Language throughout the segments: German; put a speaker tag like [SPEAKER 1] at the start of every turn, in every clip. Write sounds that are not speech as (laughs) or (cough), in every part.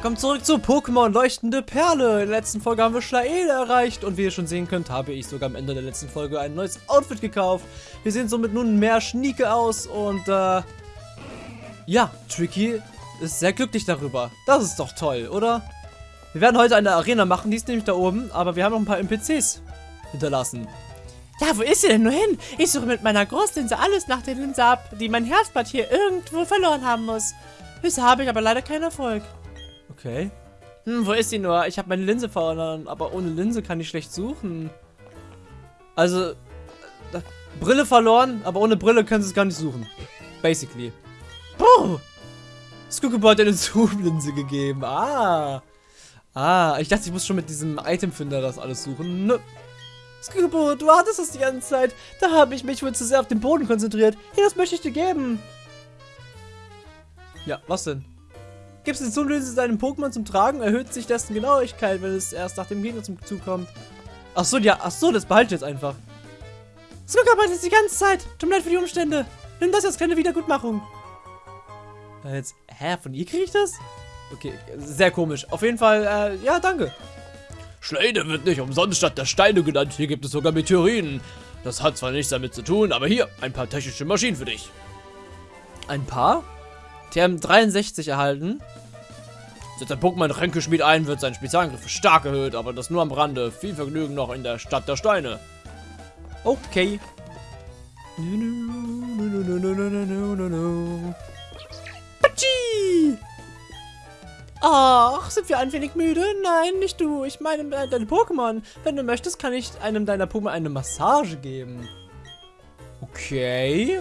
[SPEAKER 1] Willkommen zurück zu Pokémon Leuchtende Perle. In der letzten Folge haben wir Schlaele erreicht und wie ihr schon sehen könnt, habe ich sogar am Ende der letzten Folge ein neues Outfit gekauft. Wir sehen somit nun mehr Schnieke aus und äh, ja, Tricky ist sehr glücklich darüber. Das ist doch toll, oder? Wir werden heute eine Arena machen, die ist nämlich da oben, aber wir haben noch ein paar NPCs hinterlassen.
[SPEAKER 2] Ja, wo ist sie denn nur hin? Ich suche mit meiner Großlinse alles nach der Linse ab, die mein Herzblatt hier irgendwo verloren haben muss. Bisher habe ich aber leider keinen Erfolg.
[SPEAKER 1] Okay. Hm, wo ist sie nur? Ich habe meine Linse verloren, aber ohne Linse kann ich schlecht suchen. Also, äh, Brille verloren, aber ohne Brille können sie es gar nicht suchen. Basically. Puh! Skookebo hat eine (laughs) Zoom-Linse gegeben. Ah. Ah, ich dachte, ich muss schon mit diesem Itemfinder das alles suchen. Nö. Skookebo, du hattest es die ganze Zeit. Da habe ich mich wohl zu sehr auf den Boden konzentriert. Hier, das möchte ich dir geben. Ja, was denn? Gibst du Zoom-Linse deinem Pokémon zum Tragen, erhöht sich dessen Genauigkeit, wenn es erst nach dem Gegner zum Zug kommt. Achso, ja, achso, das behalte ich jetzt einfach. Snook arbeitet die ganze Zeit. Tut mir leid für die Umstände. Nimm das als kleine Wiedergutmachung. Äh, Jetzt, hä, von ihr kriege ich das? Okay, sehr komisch. Auf jeden Fall, äh, ja, danke.
[SPEAKER 3] Schleide wird nicht umsonst statt der Steine genannt. Hier gibt es sogar Meteoriten. Das hat zwar nichts damit zu tun, aber hier, ein paar technische Maschinen für dich.
[SPEAKER 1] Ein paar? TM63 erhalten.
[SPEAKER 3] Setzt ein Pokémon Ränkeschmied ein, wird sein Spezialangriff stark erhöht, aber das nur am Rande. Viel Vergnügen noch in der Stadt der Steine.
[SPEAKER 1] Okay. Patschi! Ach, sind wir ein wenig müde? Nein, nicht du. Ich meine äh, deine Pokémon. Wenn du möchtest, kann ich einem deiner Pokémon eine Massage geben. Okay.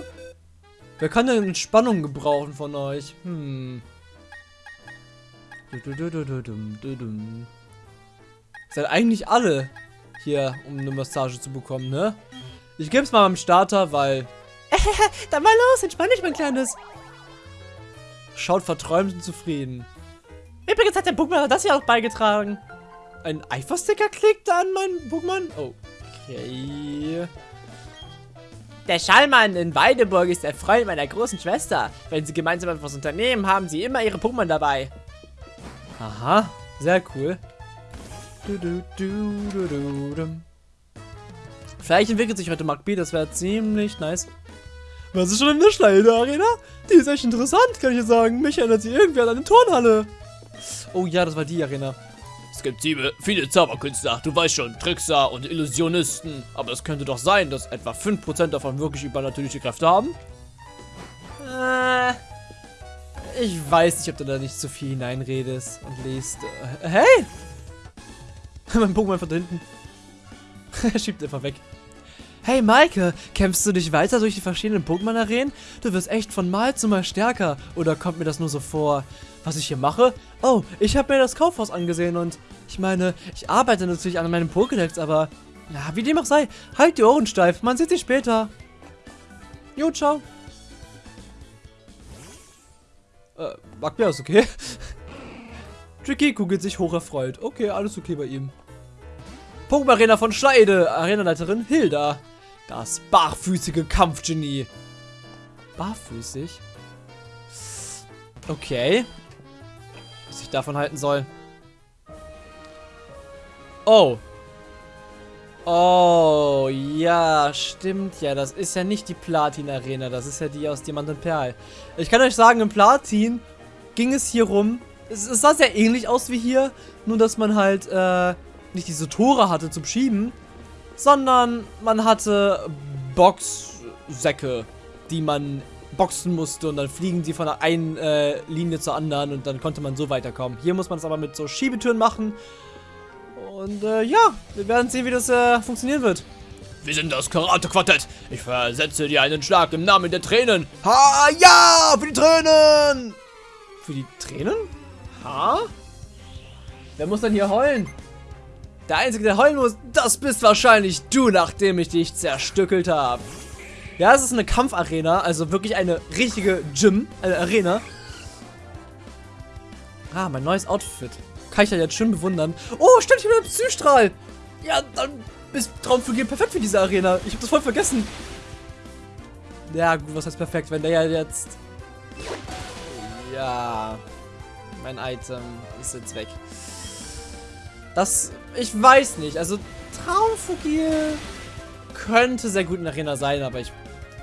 [SPEAKER 1] Wer kann denn Entspannung gebrauchen von euch? Hm. Seid eigentlich alle hier, um eine Massage zu bekommen, ne? Ich geb's mal beim Starter, weil (laughs)
[SPEAKER 2] Dann mal los, entspann dich, mein Kleines.
[SPEAKER 1] schaut verträumt und zufrieden.
[SPEAKER 2] Übrigens hat der Pokémon das hier auch beigetragen.
[SPEAKER 1] Ein Eifersticker klickt an meinen Pokémon? Okay.
[SPEAKER 2] Der Schallmann in Weideburg ist der Freund meiner großen Schwester. Wenn sie gemeinsam etwas unternehmen, haben sie immer ihre Pokémon dabei.
[SPEAKER 1] Aha, sehr cool. Du, du, du. Vielleicht entwickelt sich heute B, das wäre ziemlich nice. Was ist schon in der Schleide-Arena? Die ist echt interessant, kann ich dir sagen. Mich erinnert sie irgendwie an eine Turnhalle. Oh ja, das war die Arena.
[SPEAKER 3] Es gibt sieben, viele Zauberkünstler, du weißt schon, Trickser und Illusionisten. Aber es könnte doch sein, dass etwa 5% davon wirklich übernatürliche Kräfte haben?
[SPEAKER 1] Äh, ich weiß nicht, ob du da nicht zu viel hineinredest und liest. Äh, hey! (laughs) mein Pokémon von hinten. (laughs) er schiebt einfach weg. Hey Maike, kämpfst du dich weiter durch die verschiedenen Pokémon-Arenen? Du wirst echt von Mal zu Mal stärker. Oder kommt mir das nur so vor? Was ich hier mache? Oh, ich habe mir das Kaufhaus angesehen und ich meine, ich arbeite natürlich an meinem Pokédex, aber ja, wie dem auch sei, halt die Ohren steif. Man sieht sich später. Jo, ciao. Äh, Magbier ist okay. (laughs) Tricky kugelt sich hocherfreut. Okay, alles okay bei ihm. Pokémon Arena von Schleide. Arenaleiterin Hilda. Das barfüßige Kampfgenie. Barfüßig? Okay. Was ich davon halten soll. Oh. Oh, ja, stimmt ja. Das ist ja nicht die Platin-Arena. Das ist ja die aus Diamant und Perl. Ich kann euch sagen, im Platin ging es hier rum. Es, es sah sehr ähnlich aus wie hier. Nur, dass man halt, äh, nicht diese Tore hatte zum Schieben, sondern man hatte Boxsäcke, die man boxen musste und dann fliegen sie von der einen äh, Linie zur anderen und dann konnte man so weiterkommen. Hier muss man es aber mit so Schiebetüren machen. Und äh, ja, wir werden sehen, wie das äh, funktionieren wird.
[SPEAKER 3] Wir sind das Karate-Quartett. Ich versetze dir einen Schlag im Namen der Tränen. Ha, ja, für die Tränen!
[SPEAKER 1] Für die Tränen? Ha? Wer muss dann hier heulen? Der Einzige, der heulen muss, das bist wahrscheinlich du, nachdem ich dich zerstückelt habe. Ja, es ist eine Kampfarena, also wirklich eine richtige Gym, eine Arena. Ah, mein neues Outfit. Kann ich ja jetzt schön bewundern. Oh, stimmt, ich bin ein Psystrahl. Ja, dann ist Traumflügel perfekt für diese Arena. Ich habe das voll vergessen. Ja, gut, was heißt perfekt, wenn der ja jetzt... Ja... mein Item ist jetzt weg. Das, ich weiß nicht. Also, Traumfugil könnte sehr gut in Arena sein, aber ich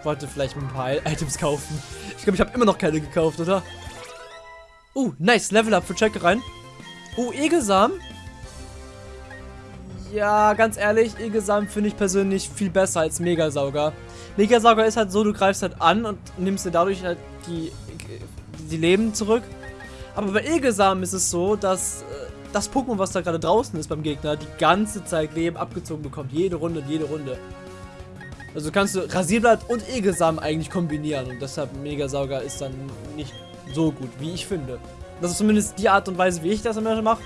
[SPEAKER 1] wollte vielleicht ein paar Items kaufen. Ich glaube, ich habe immer noch keine gekauft, oder? Uh, nice. Level Up für Check rein. Uh, Egelsam. Ja, ganz ehrlich, Egelsam finde ich persönlich viel besser als Megasauger. Megasauger ist halt so, du greifst halt an und nimmst dir dadurch halt die, die Leben zurück. Aber bei Egelsam ist es so, dass äh, das Pokémon, was da gerade draußen ist beim Gegner, die ganze Zeit Leben abgezogen bekommt. Jede Runde und jede Runde. Also kannst du Rasierblatt und Egelsamen eigentlich kombinieren. Und deshalb Megasauger ist dann nicht so gut, wie ich finde. Das ist zumindest die Art und Weise, wie ich das immer mache.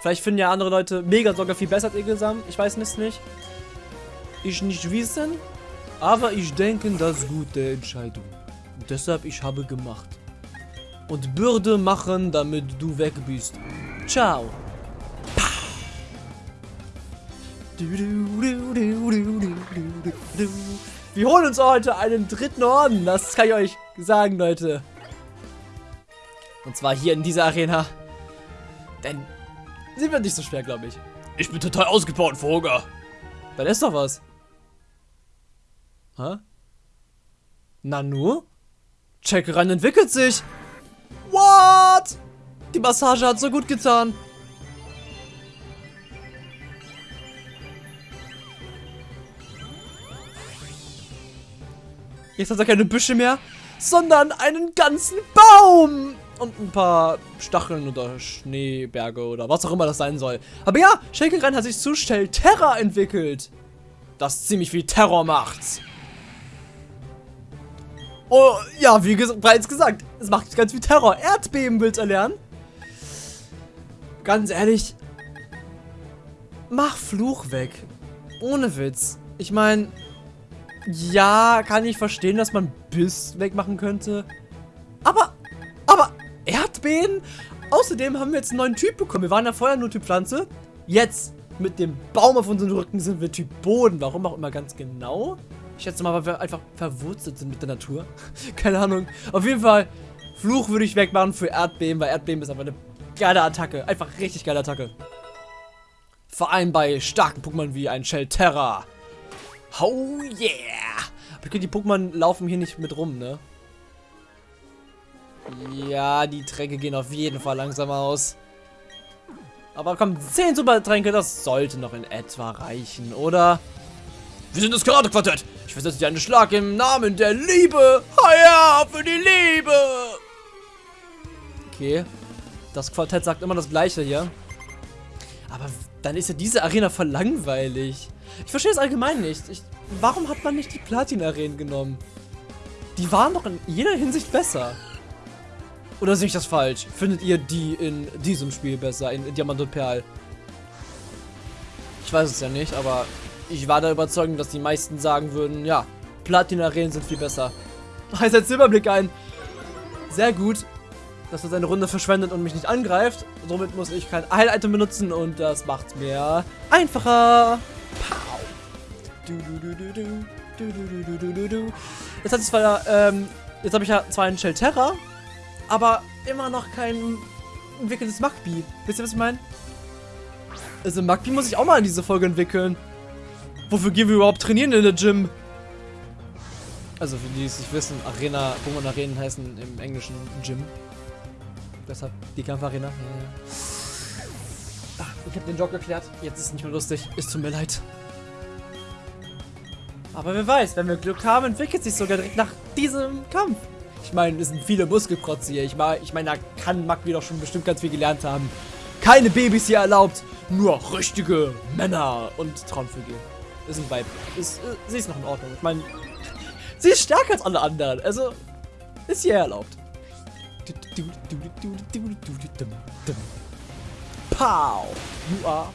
[SPEAKER 1] Vielleicht finden ja andere Leute Megasauger viel besser als Egelsamen. Ich weiß es nicht. Ich nicht wissen. Aber ich denke, das ist gute Entscheidung. Und deshalb ich habe gemacht. Und Bürde machen, damit du weg bist. Ciao. Wir holen uns heute einen dritten Orden. Das kann ich euch sagen, Leute. Und zwar hier in dieser Arena. Denn sie wird nicht so schwer, glaube ich.
[SPEAKER 3] Ich bin total ausgebaut vor Hunger.
[SPEAKER 1] Dann ist doch was. Hä? Nanu? Checkeran entwickelt sich. What? Die Massage hat so gut getan. Jetzt hat er keine Büsche mehr, sondern einen ganzen Baum. Und ein paar Stacheln oder Schneeberge oder was auch immer das sein soll. Aber ja, Shakeran hat sich zu schnell Terra entwickelt. Das ziemlich viel Terror macht. Oh, ja, wie ges bereits gesagt, es macht ganz viel Terror. Erdbeben willst erlernen. Ganz ehrlich, mach Fluch weg. Ohne Witz. Ich meine, ja, kann ich verstehen, dass man Biss wegmachen könnte. Aber, aber, Erdbeben? Außerdem haben wir jetzt einen neuen Typ bekommen. Wir waren ja vorher nur Typ Pflanze. Jetzt, mit dem Baum auf unserem Rücken, sind wir Typ Boden. Warum auch immer ganz genau. Ich schätze mal, weil wir einfach verwurzelt sind mit der Natur. (laughs) Keine Ahnung. Auf jeden Fall, Fluch würde ich wegmachen für Erdbeben, weil Erdbeben ist einfach eine geile Attacke. Einfach richtig geile Attacke. Vor allem bei starken Pokémon wie ein Shelterra. Oh yeah! Aber die Pokémon laufen hier nicht mit rum, ne? Ja, die Tränke gehen auf jeden Fall langsam aus. Aber komm, 10 Supertränke, das sollte noch in etwa reichen, oder?
[SPEAKER 3] Wir sind das Karate-Quartett. Ich versetze dir einen Schlag im Namen der Liebe. Heia, für die Liebe.
[SPEAKER 1] Okay. Das Quartett sagt immer das Gleiche hier. Aber dann ist ja diese Arena voll langweilig. Ich verstehe es allgemein nicht. Ich, warum hat man nicht die Platin-Arenen genommen? Die waren doch in jeder Hinsicht besser. Oder sehe ich das falsch? Findet ihr die in diesem Spiel besser, in, Diamant und Perl? Ich weiß es ja nicht, aber ich war da überzeugt, dass die meisten sagen würden, ja, Platin-Arenen sind viel besser. (laughs) Er setzt Silberblick ein. Sehr gut, dass er seine Runde verschwendet und mich nicht angreift. Somit muss ich kein Heil-Item benutzen und das macht mir einfacher. Pow. Jetzt hat es zwar, ähm, jetzt habe ich ja zwar einen Shelterra, aber immer noch kein entwickeltes Magby. Wisst ihr, was ich meine? Also Magby muss ich auch mal in diese Folge entwickeln. Wofür gehen wir überhaupt trainieren in der Gym? Also für die, die es nicht wissen, Arena, Pokémon Arenen heißen im Englischen Gym. Deshalb die Kampfarena. Ja, ja. Ah, ich habe den Job geklärt. Jetzt ist es nicht mehr lustig. Es tut mir leid. Aber wer weiß, wenn wir Glück haben, entwickelt sich sogar direkt nach diesem Kampf. Ich meine, es sind viele Muskelprotze hier. Ich meine, ich mein, da kann Magby doch schon bestimmt ganz viel gelernt haben. Keine Babys hier erlaubt, nur richtige Männer und Traumvögel. Ist ein Vibe. Ist, äh, sie ist noch in Ordnung. Ich meine, (laughs) sie ist stärker als alle anderen. Also, ist hier erlaubt. Pow! You are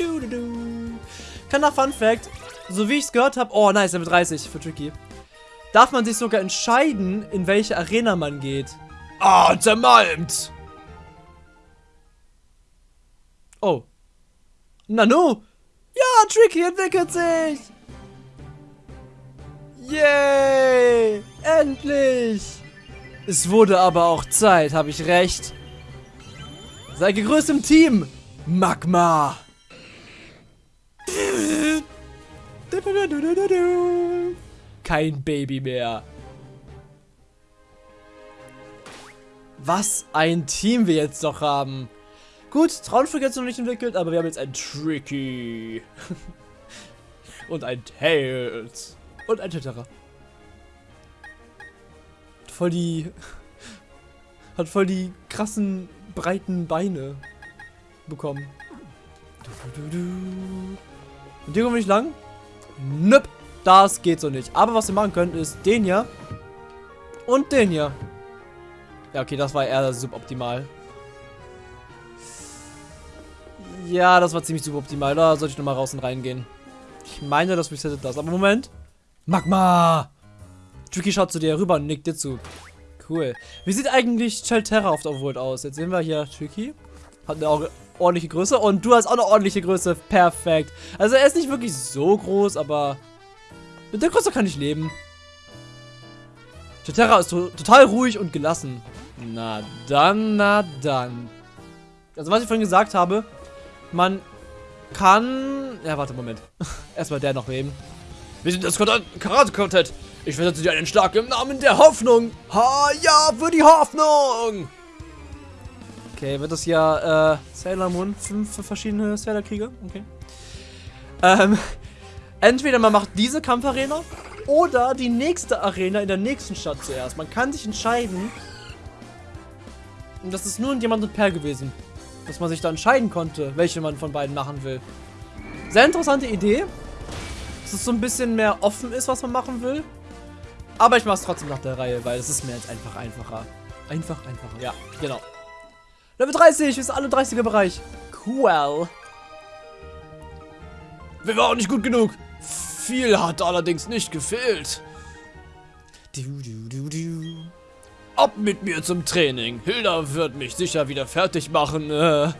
[SPEAKER 1] gepaut. Kleiner Fun Fact, so wie ich es gehört habe, oh nice, Level 30 für Tricky, darf man sich sogar entscheiden, in welche Arena man geht.
[SPEAKER 3] Ah, zermalmt.
[SPEAKER 1] Oh. Nanu! Ja, Tricky entwickelt sich! Yay! Endlich! Es wurde aber auch Zeit, habe ich recht? Sei gegrüßt im Team, Magma! Kein Baby mehr. Was ein Team wir jetzt doch haben. Gut, Traunflug jetzt noch nicht entwickelt, aber wir haben jetzt ein Tricky. (laughs) und ein Tails. Und ein Tetterer. Voll die... (laughs) Hat voll die krassen, breiten Beine bekommen. Und hier kommen wir nicht lang? Nöp. Das geht so nicht. Aber was wir machen können, ist den hier. Und den hier. Ja, okay, das war eher suboptimal. Ja, das war ziemlich suboptimal. Da sollte ich nochmal raus und reingehen. Ich meine, das resettet das. Aber Moment. Magma! Tricky schaut zu dir rüber und nickt dir zu. Cool. Wie sieht eigentlich Chelterra auf der Overworld aus? Jetzt sehen wir hier Tricky. Hat eine ordentliche Größe. Und du hast auch eine ordentliche Größe. Perfekt. Also er ist nicht wirklich so groß, aber mit der Größe kann ich leben. Chelterra ist to total ruhig und gelassen. Na dann, na dann. Also was ich vorhin gesagt habe, man kann... Ja, warte, Moment. (laughs) Erstmal der noch nehmen. Wir sind das Karate-Quartett. Ich versetze dir einen Schlag im Namen der Hoffnung. Ha, ja, für die Hoffnung. Okay, wird das ja, äh, Sailor Moon, fünf verschiedene Sailor-Kriege? Okay. Ähm, (laughs) entweder man macht diese Kampfarena oder die nächste Arena in der nächsten Stadt zuerst. Man kann sich entscheiden. Und das ist nur ein Diamant und Perl gewesen dass man sich da entscheiden konnte, welche man von beiden machen will. Sehr interessante Idee. Dass es so ein bisschen mehr offen ist, was man machen will. Aber ich mache es trotzdem nach der Reihe, weil es ist mir jetzt einfach einfacher. Einfach einfacher. Ja, genau. Level 30, wir sind alle 30er Bereich. Cool. Wir waren nicht gut genug. Viel hat allerdings nicht gefehlt. Du, du, du, du. Ab mit mir zum Training. Hilda wird mich sicher wieder fertig machen. Äh.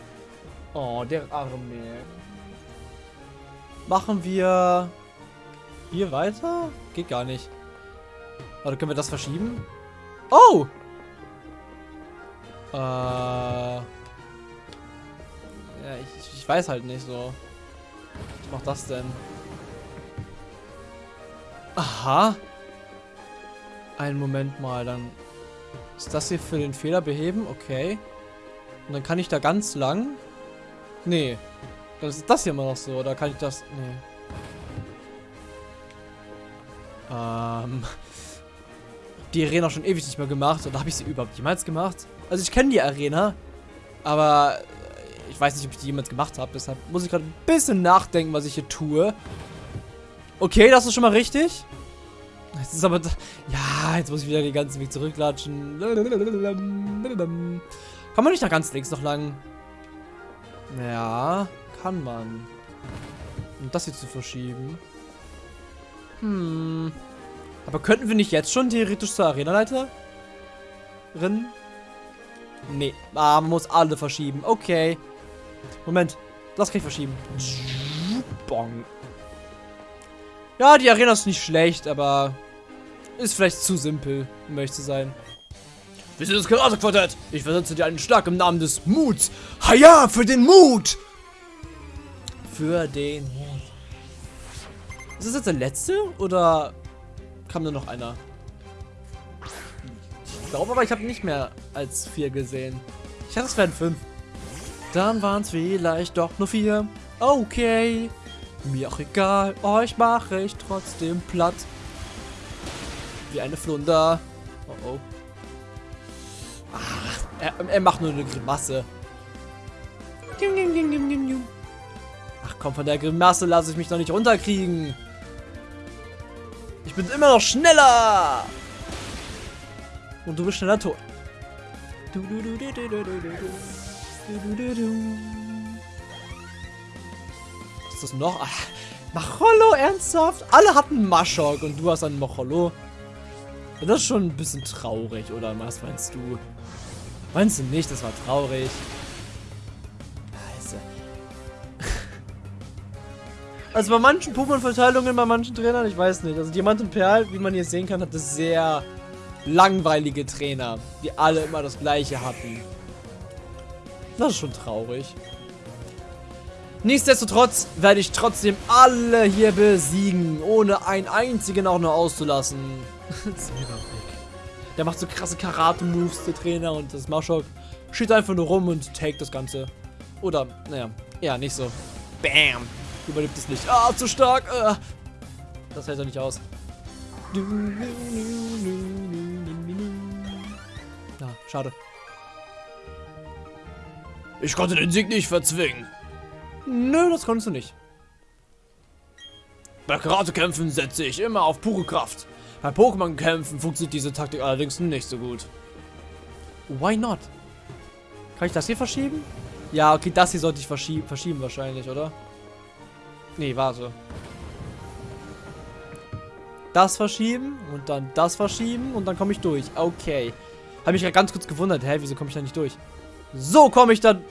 [SPEAKER 1] Oh, der Arme. Machen wir hier weiter? Geht gar nicht. Warte, können wir das verschieben? Oh! Äh. Ja, ich, ich weiß halt nicht so. Was macht das denn? Aha. Einen Moment mal, dann ist das hier für den Fehler beheben? Okay. Und dann kann ich da ganz lang. Nee. Das ist das hier immer noch so. Oder kann ich das... Nee. Ähm... Die Arena schon ewig nicht mehr gemacht. Oder habe ich sie überhaupt jemals gemacht? Also ich kenne die Arena. Aber ich weiß nicht, ob ich die jemals gemacht habe. Deshalb muss ich gerade ein bisschen nachdenken, was ich hier tue. Okay, das ist schon mal richtig. Jetzt ist aber... Ja, jetzt muss ich wieder den ganzen Weg zurücklatschen. Kann man nicht nach ganz links noch lang? Ja, kann man. Um das hier zu verschieben. Hm. Aber könnten wir nicht jetzt schon theoretisch zur Arenaleiterin? Nee. Ah, man muss alle verschieben. Okay. Moment. Das kann ich verschieben. Bong. Ja, die Arena ist nicht schlecht, aber ist vielleicht zu simpel, um ehrlich zu sein. Wir sind das Karate-Quartett. Ich versetze dir einen Schlag im Namen des Muts. Haja, für den Mut! Für den Mut. Ist das jetzt der letzte? Oder kam da noch einer? Glaube aber, ich habe nicht mehr als vier gesehen. Ich dachte, es wären fünf. Dann waren es vielleicht doch nur vier. Okay. Mir auch egal, euch mache ich trotzdem platt. Wie eine Flunder. Oh oh. Ach, er, er macht nur eine Grimasse. Ach komm, von der Grimasse lasse ich mich doch nicht runterkriegen. Ich bin immer noch schneller. Und du bist schneller tot. Was ist das noch? Ach, Macholo, ernsthaft? Alle hatten Maschok und du hast einen Macholo. Das ist schon ein bisschen traurig, oder was meinst du? Meinst du nicht, das war traurig? Scheiße. (laughs) Also bei manchen Pokémon-Verteilungen, bei manchen Trainern, ich weiß nicht. Also Diamant und Perl, wie man hier sehen kann, hat es sehr langweilige Trainer, die alle immer das gleiche hatten. Das ist schon traurig. Nichtsdestotrotz werde ich trotzdem alle hier besiegen, ohne einen einzigen auch nur auszulassen. (laughs) der macht so krasse Karate-Moves, der Trainer, und das Maschok steht einfach nur rum und take das Ganze. Oder, naja, eher nicht so. Bam! Überlebt es nicht. Ah, zu stark! Ah. Das hält er nicht aus. Ja, schade.
[SPEAKER 3] Ich konnte den Sieg nicht verzwingen.
[SPEAKER 1] Nö, das konntest du nicht.
[SPEAKER 3] Bei Karatekämpfen setze ich immer auf pure Kraft. Bei Pokémon-Kämpfen funktioniert diese Taktik allerdings nicht so gut.
[SPEAKER 1] Why not? Kann ich das hier verschieben? Ja, okay, das hier sollte ich verschieben, verschieben wahrscheinlich, oder? Nee, warte. Das verschieben und dann das verschieben und dann komme ich durch. Okay. Habe mich ja ganz kurz gewundert. Hä, wieso komme ich da nicht durch? So komme ich dann...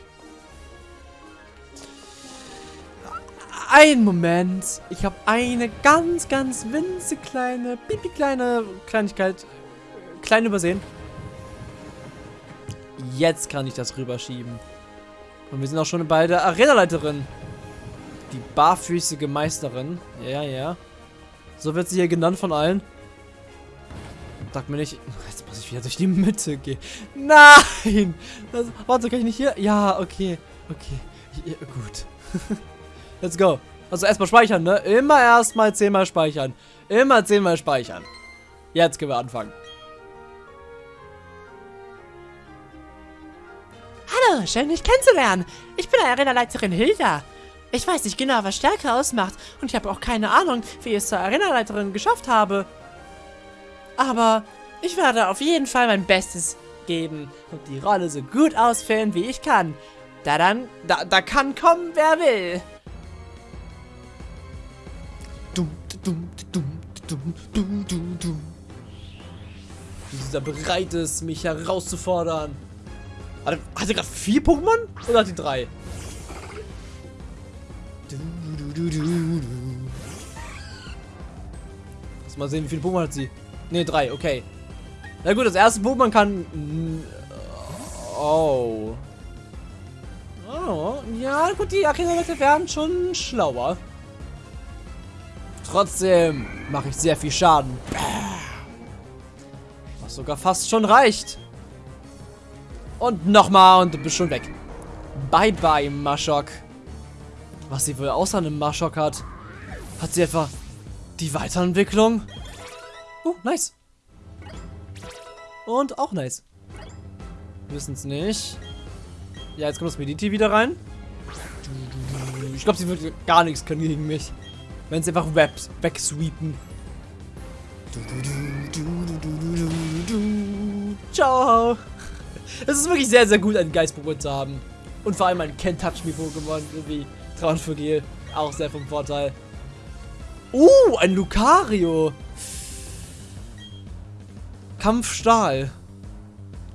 [SPEAKER 1] Ein Moment. Ich habe eine ganz, ganz winzig kleine, pipi kleine Kleinigkeit klein übersehen. Jetzt kann ich das rüberschieben. Und wir sind auch schon bei der Arenaleiterin. Die barfüßige Meisterin. Ja, ja. So wird sie hier genannt von allen. Sag mir nicht... Jetzt muss ich wieder durch die Mitte gehen. Nein! Das, warte, kann ich nicht hier? Ja, okay. Okay. Ja, gut. (laughs) Let's go. Also erstmal speichern, ne? Immer erstmal zehnmal speichern. Immer zehnmal speichern. Jetzt können wir anfangen.
[SPEAKER 2] Hallo, schön dich kennenzulernen. Ich bin Arena-Leiterin Hilda. Ich weiß nicht genau, was Stärke ausmacht und ich habe auch keine Ahnung, wie ich es zur Arena-Leiterin geschafft habe. Aber ich werde auf jeden Fall mein Bestes geben und die Rolle so gut ausfüllen, wie ich kann. Da dann, da, da kann kommen, wer will.
[SPEAKER 1] Dieser bereit ist, mich herauszufordern. Hat er, er gerade vier Pokémon? Oder hat die drei? Lass mal sehen, wie viele Pokémon hat sie. Ne, drei, okay. Na gut, das erste Pokémon kann... Oh. Oh, ja gut, die Arena-Leute werden schon schlauer. Trotzdem mache ich sehr viel Schaden. Was sogar fast schon reicht. Und nochmal und du bist schon weg. Bye bye, Maschok. Was sie wohl außer einem Maschok hat. Hat sie etwa die Weiterentwicklung? Oh, nice. Und auch nice. Wissen es nicht. Ja, jetzt kommt das Mediti wieder rein. Ich glaube, sie wird gar nichts können gegen mich. Wenn sie einfach wegsweepen. Ciao. Es ist wirklich sehr, sehr gut, einen Geist-Pokémon zu haben. Und vor allem ein Can't Touch Me Pokémon wie Traunfugil. Auch sehr vom Vorteil. Uh, ein Lucario. Kampfstahl.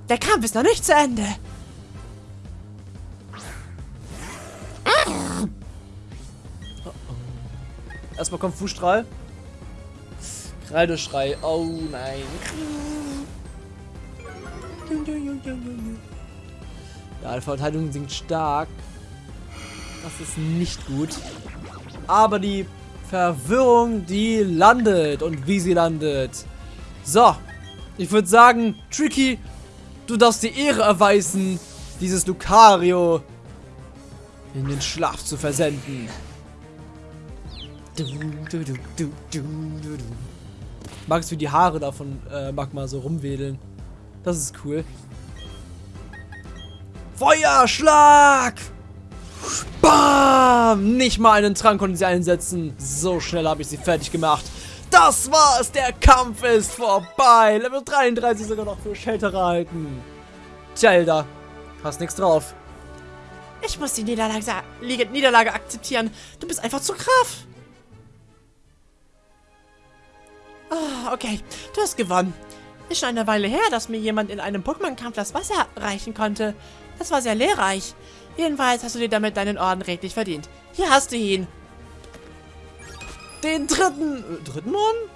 [SPEAKER 2] Der Kampf ist noch nicht zu Ende.
[SPEAKER 1] Erstmal kommt Fußstrahl. Kreideschrei. Oh nein. Ja, die Verteidigung sinkt stark. Das ist nicht gut. Aber die Verwirrung, die landet. Und wie sie landet. So. Ich würde sagen, Tricky, du darfst die Ehre erweisen, dieses Lucario in den Schlaf zu versenden. Magst du die Haare davon äh, Magma so rumwedeln? Das ist cool. Feuerschlag! Bam! Nicht mal einen Trank konnten sie einsetzen. So schnell habe ich sie fertig gemacht. Das war's! Der Kampf ist vorbei! Level 33 sogar noch für Shelter halten. Tja, Elda, hast nichts drauf.
[SPEAKER 2] Ich muss die Niederlage, Niederlage akzeptieren. Du bist einfach zu krass. Ah, okay. Du hast gewonnen. Ist schon eine Weile her, dass mir jemand in einem Pokémon-Kampf das Wasser reichen konnte. Das war sehr lehrreich. Jedenfalls hast du dir damit deinen Orden redlich verdient. Hier hast du ihn.
[SPEAKER 1] Den dritten... Äh, dritten Orden?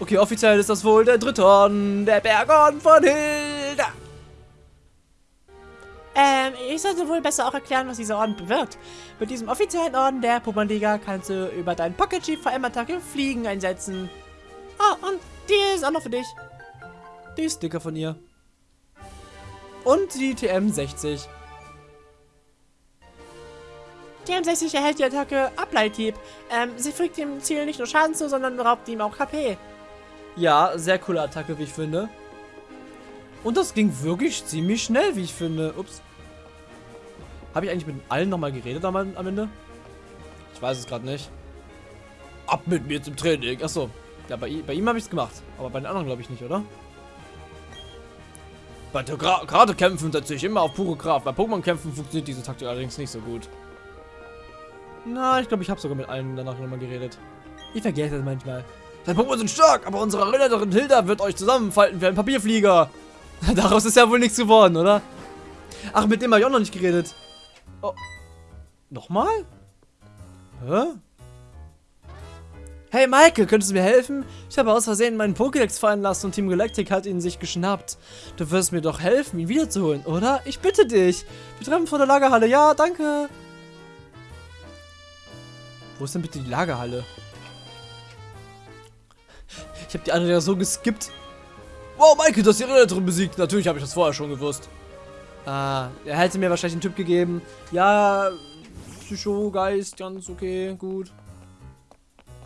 [SPEAKER 1] Okay, offiziell ist das wohl der dritte Orden, der Bergorden von Hilda.
[SPEAKER 2] Ähm, ich sollte wohl besser auch erklären, was dieser Orden bewirkt. Mit diesem offiziellen Orden der Pokémon-Liga kannst du über deinen Pocket Chief VM-Attacke Fliegen einsetzen. Ah, und die ist auch noch für dich.
[SPEAKER 1] Die Sticker von ihr. Und die TM60.
[SPEAKER 2] TM60 erhält die Attacke Ableithieb. Ähm, sie fügt dem Ziel nicht nur Schaden zu, sondern raubt ihm auch KP.
[SPEAKER 1] Ja, sehr coole Attacke, wie ich finde. Und das ging wirklich ziemlich schnell, wie ich finde. Ups. Habe ich eigentlich mit allen nochmal geredet am, am Ende? Ich weiß es gerade nicht. Ab mit mir zum Training. Achso. Ja, bei, bei ihm habe ich es gemacht. Aber bei den anderen glaube ich nicht, oder? Bei der Gra kämpfen setze ich immer auf pure Kraft. Bei Pokémon-Kämpfen funktioniert diese Taktik allerdings nicht so gut. Na, ich glaube, ich habe sogar mit allen danach nochmal geredet. Ich vergesse das manchmal. Deine Pokémon sind stark, aber unsere Erinnerin Hilda wird euch zusammenfalten wie ein Papierflieger. (laughs) Daraus ist ja wohl nichts geworden, oder? Ach, mit dem habe ich auch noch nicht geredet. Oh. Nochmal? Hä? Hey Michael, könntest du mir helfen? Ich habe aus Versehen meinen Pokédex fallen lassen und Team Galactic hat ihn sich geschnappt. Du wirst mir doch helfen, ihn wiederzuholen, oder? Ich bitte dich. Wir treffen vor der Lagerhalle. Ja, danke. Wo ist denn bitte die Lagerhalle? Ich habe die andere ja so geskippt. Wow, Michael, du hast die Rednerin besiegt. Natürlich habe ich das vorher schon gewusst. Ah, er hätte mir wahrscheinlich einen Typ gegeben. Ja, Psycho-Geist, ganz okay, gut.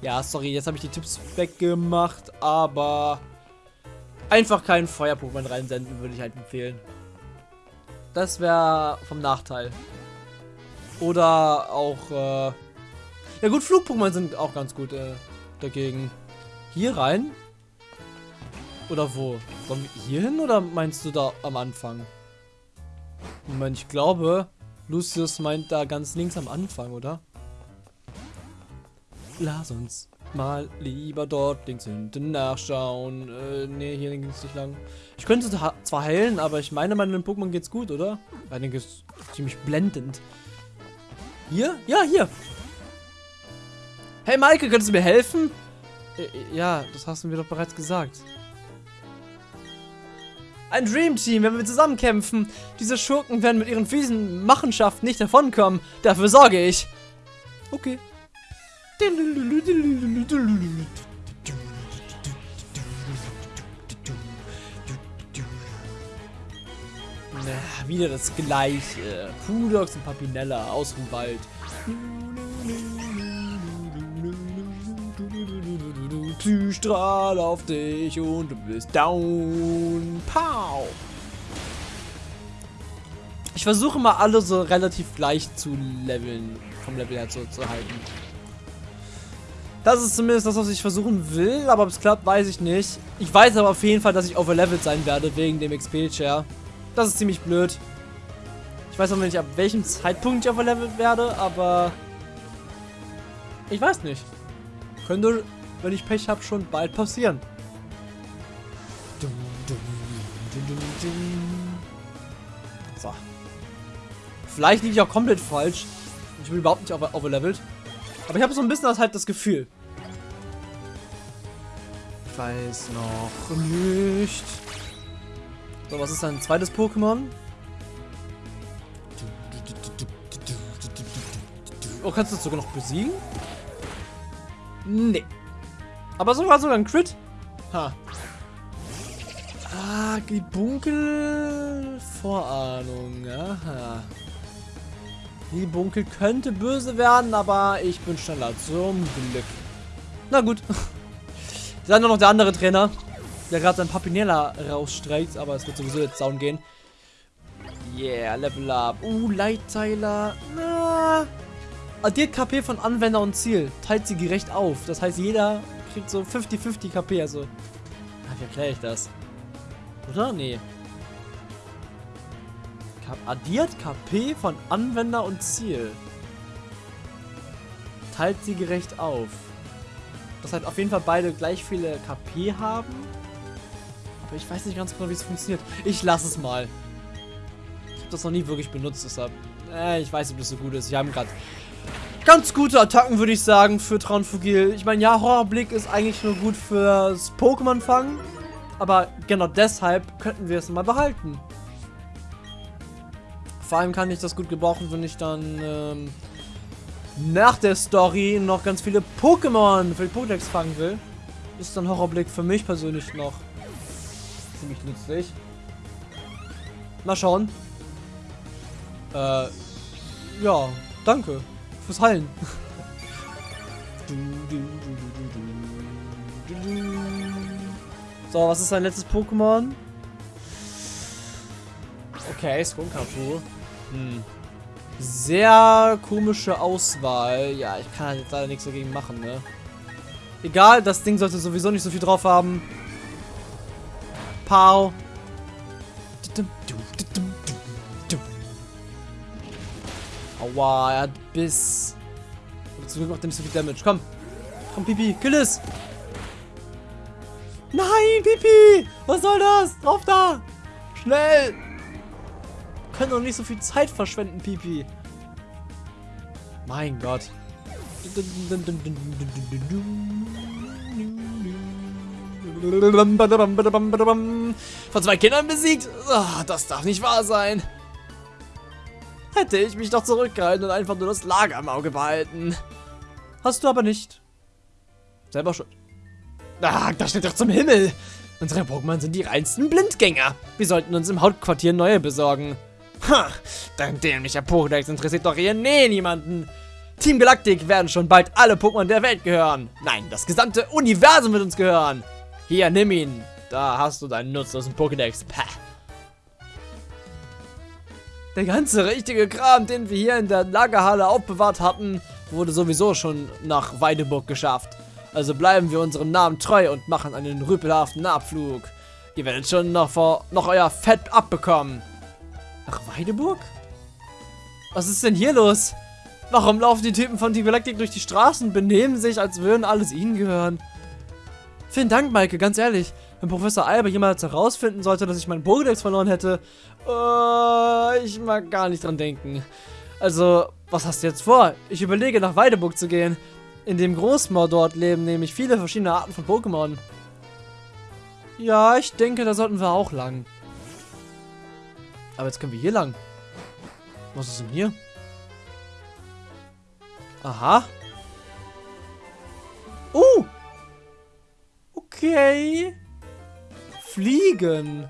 [SPEAKER 1] Ja, sorry, jetzt habe ich die Tipps weggemacht, aber einfach keinen Feuer-Pokémon reinsenden, würde ich halt empfehlen. Das wäre vom Nachteil. Oder auch, äh ja gut, Flug-Pokémon sind auch ganz gut äh, dagegen. Hier rein? Oder wo? Sollen wir hier hin oder meinst du da am Anfang? Moment, ich glaube, Lucius meint da ganz links am Anfang, oder? Lass uns mal lieber dort links hinten nachschauen. Äh, nee, hier ging es nicht lang. Ich könnte zwar heilen, aber ich meine, meinen Pokémon geht's gut, oder? Einiges ziemlich blendend. Hier? Ja, hier. Hey, Maike, könntest du mir helfen? Äh, äh, ja, das hast du mir doch bereits gesagt. Ein Dream Team, wenn wir zusammen kämpfen. Diese Schurken werden mit ihren fiesen Machenschaften nicht davonkommen. Dafür sorge ich. Okay. Na, wieder das gleiche. Pudox und Papinella aus dem Wald. Psystrahl auf dich und du bist down. Pow. Ich versuche mal alle so relativ gleich zu leveln, vom Level her zu, halten. Das ist zumindest das, was ich versuchen will, aber ob es klappt, weiß ich nicht. Ich weiß aber auf jeden Fall, dass ich overlevelt sein werde, wegen dem XP-Share. Das ist ziemlich blöd. Ich weiß noch nicht, ab welchem Zeitpunkt ich overlevelt werde, aber... Ich weiß nicht. Könnte wenn ich Pech habe, schon bald passieren. So. Vielleicht liege ich auch komplett falsch. Ich bin überhaupt nicht overlevelt. Aber ich habe so ein bisschen das halt das Gefühl. Ich weiß noch nicht. So, was ist dein zweites Pokémon? Oh, kannst du das sogar noch besiegen? Nee. Aber so war sogar ein Crit. Ha. Ah, die Bunkel-Vorahnung. Aha. Die Bunkel könnte böse werden, aber ich bin schneller. Zum Glück. Na gut. (laughs) Dann noch der andere Trainer, der gerade sein Papinella rausstreckt, aber es wird sowieso jetzt down gehen. Yeah, Level Up. Uh, Leitteiler. Na. Addiert KP von Anwender und Ziel. Teilt sie gerecht auf. Das heißt, jeder kriegt so 50-50 KP, also. Ach, wie erkläre ich das? Oder? Nee. Addiert KP von Anwender und Ziel. Teilt sie gerecht auf. Das halt auf jeden Fall beide gleich viele KP haben. Aber ich weiß nicht ganz genau, wie es funktioniert. Ich lasse es mal. Ich habe das noch nie wirklich benutzt, deshalb. Äh, ich weiß nicht, ob das so gut ist. Wir haben gerade ganz gute Attacken, würde ich sagen, für Traunfugil. Ich meine, ja, Horrorblick ist eigentlich nur gut fürs Pokémon-Fangen. Aber genau deshalb könnten wir es mal behalten. Vor allem kann ich das gut gebrauchen, wenn ich dann ähm, nach der Story noch ganz viele Pokémon für die Pokédex fangen will. Ist dann Horrorblick für mich persönlich noch ziemlich nützlich. Mal schauen. Äh, ja, danke fürs Heilen. So, was ist sein letztes Pokémon? Okay, Skunkatu. Hm. Sehr komische Auswahl. Ja, ich kann halt jetzt leider nichts dagegen machen, ne? Egal, das Ding sollte sowieso nicht so viel drauf haben. Pow. Aua, er hat Biss. Aber zum Glück macht er nicht so viel Damage. Komm. Komm, Pipi. Kill es. Nein, Pipi. Was soll das? Drauf da. Schnell. Wir können doch nicht so viel Zeit verschwenden, Pipi. Mein Gott. Von zwei Kindern besiegt? Oh, das darf nicht wahr sein. Hätte ich mich doch zurückgehalten und einfach nur das Lager im Auge behalten. Hast du aber nicht. Selber schuld. Ah, das steht doch zum Himmel. Unsere Pokémon sind die reinsten Blindgänger. Wir sollten uns im Hauptquartier neue besorgen. Ha, dein dämlicher Pokédex interessiert doch hier nee niemanden. Team Galactic werden schon bald alle Pokémon der Welt gehören. Nein, das gesamte Universum wird uns gehören. Hier, nimm ihn. Da hast du deinen nutzlosen Pokédex. Pah. Der ganze richtige Kram, den wir hier in der Lagerhalle aufbewahrt hatten, wurde sowieso schon nach Weideburg geschafft. Also bleiben wir unserem Namen treu und machen einen rüpelhaften Abflug. Ihr werdet schon noch, vor, noch euer Fett abbekommen. Nach Weideburg? Was ist denn hier los? Warum laufen die Typen von Team Galactic durch die Straßen, benehmen sich, als würden alles ihnen gehören? Vielen Dank, Maike, ganz ehrlich. Wenn Professor Alber jemals herausfinden sollte, dass ich meinen Pokédex verloren hätte, äh, ich mag gar nicht dran denken. Also, was hast du jetzt vor? Ich überlege, nach Weideburg zu gehen. In dem Großmoor dort leben nämlich viele verschiedene Arten von Pokémon. Ja, ich denke, da sollten wir auch lang. Aber jetzt können wir hier lang. Was ist denn hier? Aha. Oh! Okay. Fliegen.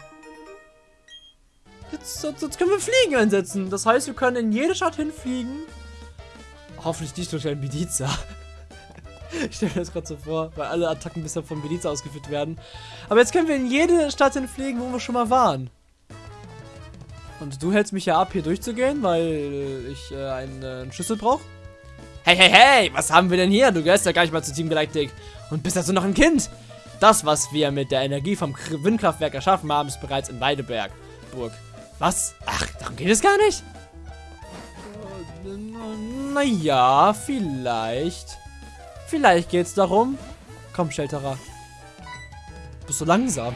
[SPEAKER 1] Jetzt, jetzt, jetzt, können wir Fliegen einsetzen. Das heißt, wir können in jede Stadt hinfliegen. Hoffentlich nicht durch einen Bediza. (laughs) ich stelle mir das gerade so vor, weil alle Attacken bisher von Bediza ausgeführt werden. Aber jetzt können wir in jede Stadt hinfliegen, wo wir schon mal waren. Und du hältst mich ja ab, hier durchzugehen, weil ich äh, einen, äh, einen Schlüssel brauche. Hey, hey, hey, was haben wir denn hier? Du gehörst ja gar nicht mal zu Team Galactic. Und bist also noch ein Kind. Das, was wir mit der Energie vom Windkraftwerk erschaffen haben, ist bereits in Weideberg. Burg. Was? Ach, darum geht es gar nicht? Naja, vielleicht. Vielleicht geht es darum. Komm, Shelterer. Du bist so langsam.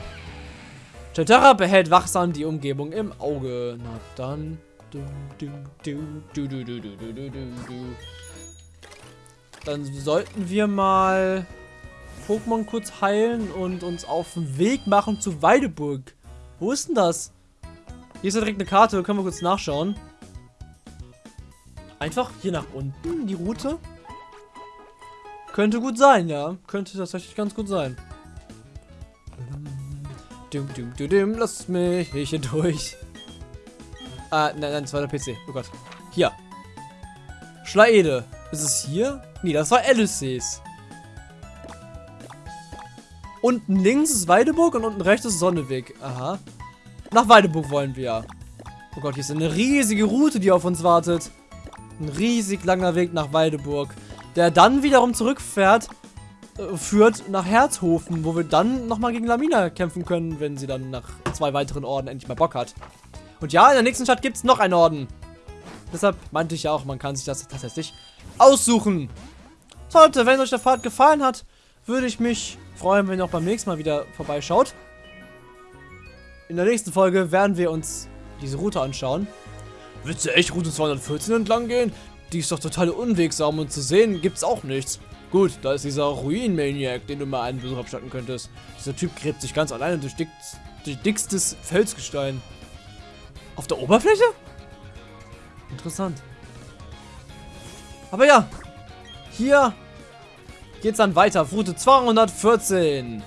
[SPEAKER 1] Shelterer behält wachsam die Umgebung im Auge. Na dann. Dann sollten wir mal Pokémon kurz heilen und uns auf den Weg machen zu Weideburg. Wo ist denn das? Hier ist ja direkt eine Karte, können wir kurz nachschauen. Einfach hier nach unten, die Route. Könnte gut sein, ja. Könnte tatsächlich ganz gut sein. Dum, dum, dum, dum, lass mich hier durch. Ah, nein, nein, das war der PC. Oh Gott. Hier. Schlaede. Ist es hier? Nee, das war Alice's. Unten links ist Weideburg und unten rechts ist Sonneweg. Aha. Nach Weideburg wollen wir. Oh Gott, hier ist eine riesige Route, die auf uns wartet. Ein riesig langer Weg nach Weideburg. Der dann wiederum zurückfährt, äh, führt nach Herzhofen, wo wir dann nochmal gegen Lamina kämpfen können, wenn sie dann nach zwei weiteren Orden endlich mal Bock hat. Und ja, in der nächsten Stadt gibt es noch einen Orden. Deshalb meinte ich ja auch, man kann sich das tatsächlich aussuchen. So Leute, wenn euch der Fahrt gefallen hat, würde ich mich freuen, wenn ihr auch beim nächsten Mal wieder vorbeischaut. In der nächsten Folge werden wir uns diese Route anschauen. Willst du echt Route 214 entlang gehen?
[SPEAKER 3] die ist doch total unwegsam und zu sehen gibt's auch nichts. Gut, da ist dieser Ruin-Maniac, den du mal einen Besuch abstatten könntest. Dieser Typ gräbt sich ganz alleine durch, dick, durch dickstes Felsgestein. Auf der Oberfläche?
[SPEAKER 1] Interessant. Aber ja, hier geht's dann weiter. Route 214.